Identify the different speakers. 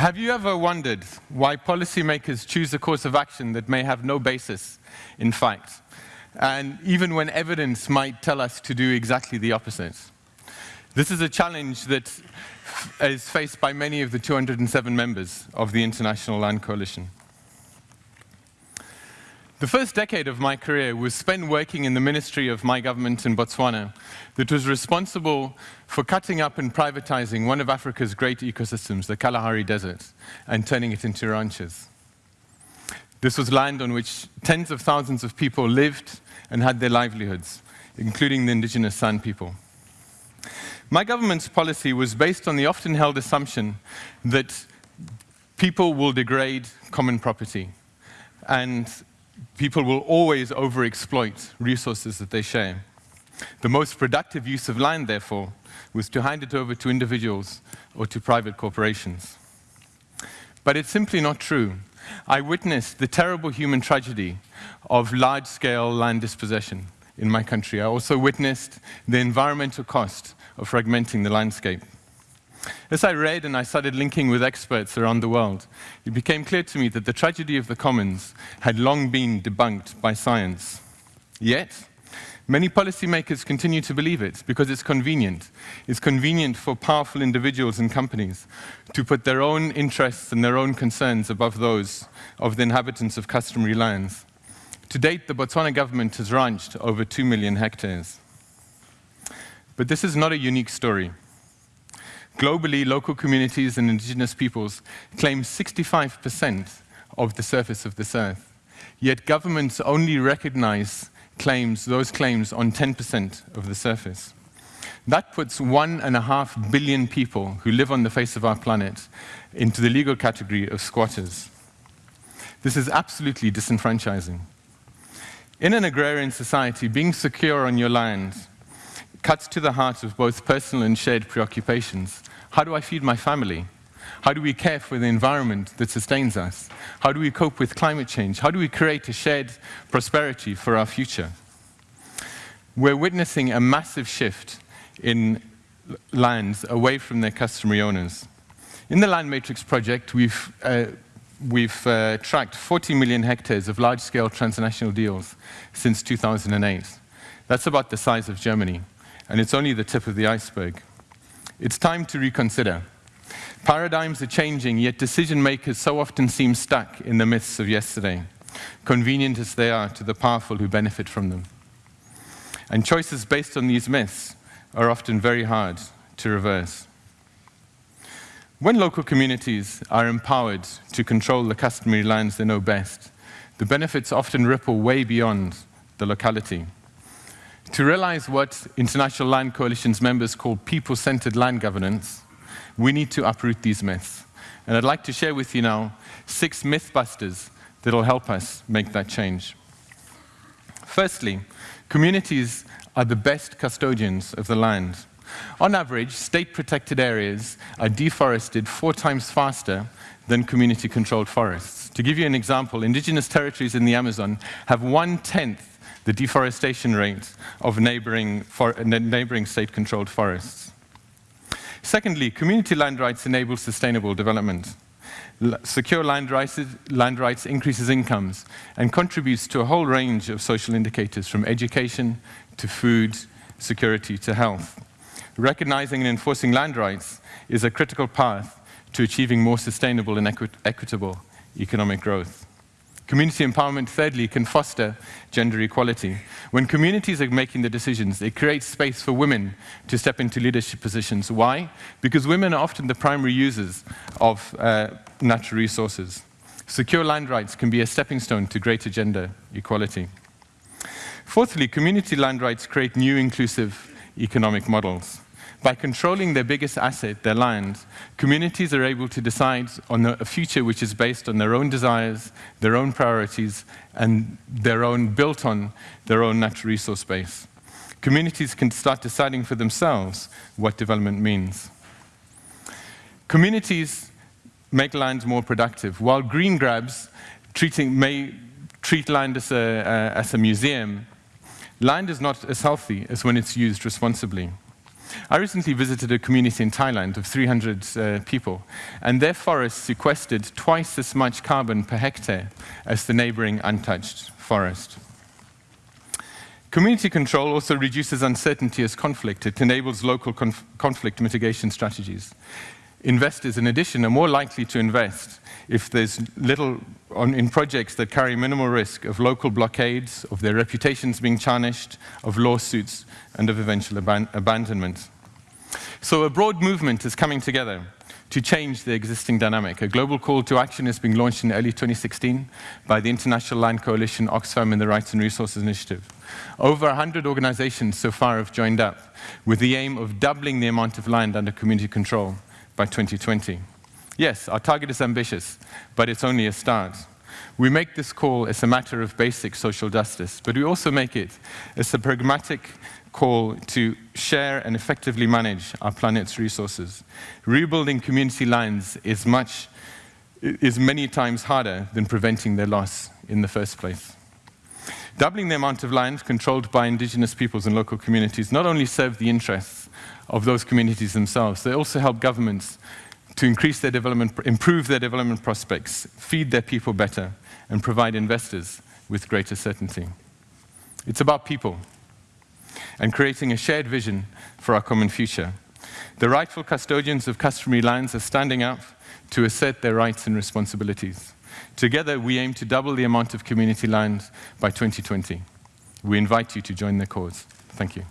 Speaker 1: Have you ever wondered why policymakers choose a course of action that may have no basis in fact, and even when evidence might tell us to do exactly the opposite? This is a challenge that is faced by many of the 207 members of the International Land Coalition. The first decade of my career was spent working in the ministry of my government in Botswana that was responsible for cutting up and privatizing one of Africa's great ecosystems, the Kalahari Desert, and turning it into ranches. This was land on which tens of thousands of people lived and had their livelihoods, including the indigenous San people. My government's policy was based on the often held assumption that people will degrade common property and people will always overexploit resources that they share. The most productive use of land, therefore, was to hand it over to individuals or to private corporations. But it's simply not true. I witnessed the terrible human tragedy of large-scale land dispossession in my country. I also witnessed the environmental cost of fragmenting the landscape. As I read and I started linking with experts around the world, it became clear to me that the tragedy of the commons had long been debunked by science. Yet, many policymakers continue to believe it because it's convenient. It's convenient for powerful individuals and companies to put their own interests and their own concerns above those of the inhabitants of customary lands. To date, the Botswana government has ranched over 2 million hectares. But this is not a unique story. Globally, local communities and indigenous peoples claim 65% of the surface of this earth. Yet governments only recognize claims, those claims on 10% of the surface. That puts one and a half billion people who live on the face of our planet into the legal category of squatters. This is absolutely disenfranchising. In an agrarian society, being secure on your land cuts to the heart of both personal and shared preoccupations. How do I feed my family? How do we care for the environment that sustains us? How do we cope with climate change? How do we create a shared prosperity for our future? We're witnessing a massive shift in lands away from their customary owners. In the Land Matrix project, we've, uh, we've uh, tracked 40 million hectares of large-scale transnational deals since 2008. That's about the size of Germany and it's only the tip of the iceberg. It's time to reconsider. Paradigms are changing, yet decision makers so often seem stuck in the myths of yesterday, convenient as they are to the powerful who benefit from them. And choices based on these myths are often very hard to reverse. When local communities are empowered to control the customary lands they know best, the benefits often ripple way beyond the locality. To realize what International Land Coalition's members call people-centered land governance, we need to uproot these myths. And I'd like to share with you now six mythbusters that will help us make that change. Firstly, communities are the best custodians of the land. On average, state-protected areas are deforested four times faster than community-controlled forests. To give you an example, indigenous territories in the Amazon have one-tenth the deforestation rates of neighboring, neighboring state-controlled forests. Secondly, community land rights enable sustainable development. L secure land rights, land rights increases incomes and contributes to a whole range of social indicators from education to food, security to health. Recognizing and enforcing land rights is a critical path to achieving more sustainable and equi equitable economic growth. Community empowerment, thirdly, can foster gender equality. When communities are making the decisions, it creates space for women to step into leadership positions. Why? Because women are often the primary users of uh, natural resources. Secure land rights can be a stepping stone to greater gender equality. Fourthly, community land rights create new inclusive economic models. By controlling their biggest asset, their land, communities are able to decide on a future which is based on their own desires, their own priorities, and their own, built on their own natural resource base. Communities can start deciding for themselves what development means. Communities make land more productive, while green grabs treating, may treat land as a, uh, as a museum, land is not as healthy as when it's used responsibly. I recently visited a community in Thailand of 300 uh, people, and their forests sequestered twice as much carbon per hectare as the neighboring untouched forest. Community control also reduces uncertainty as conflict. It enables local conf conflict mitigation strategies. Investors, in addition, are more likely to invest if there's little on, in projects that carry minimal risk of local blockades, of their reputations being tarnished, of lawsuits, and of eventual aban abandonment. So a broad movement is coming together to change the existing dynamic. A global call to action is being launched in early 2016 by the International Land Coalition, Oxfam, and the Rights and Resources Initiative. Over 100 organizations so far have joined up with the aim of doubling the amount of land under community control by 2020. Yes, our target is ambitious, but it's only a start. We make this call as a matter of basic social justice, but we also make it as a pragmatic call to share and effectively manage our planet's resources. Rebuilding community lands is, much, is many times harder than preventing their loss in the first place. Doubling the amount of land controlled by indigenous peoples and local communities not only serve the interests of those communities themselves, they also help governments to increase their development, improve their development prospects, feed their people better, and provide investors with greater certainty. It's about people and creating a shared vision for our common future. The rightful custodians of customary lands are standing up to assert their rights and responsibilities. Together, we aim to double the amount of community land by 2020. We invite you to join the cause. Thank you.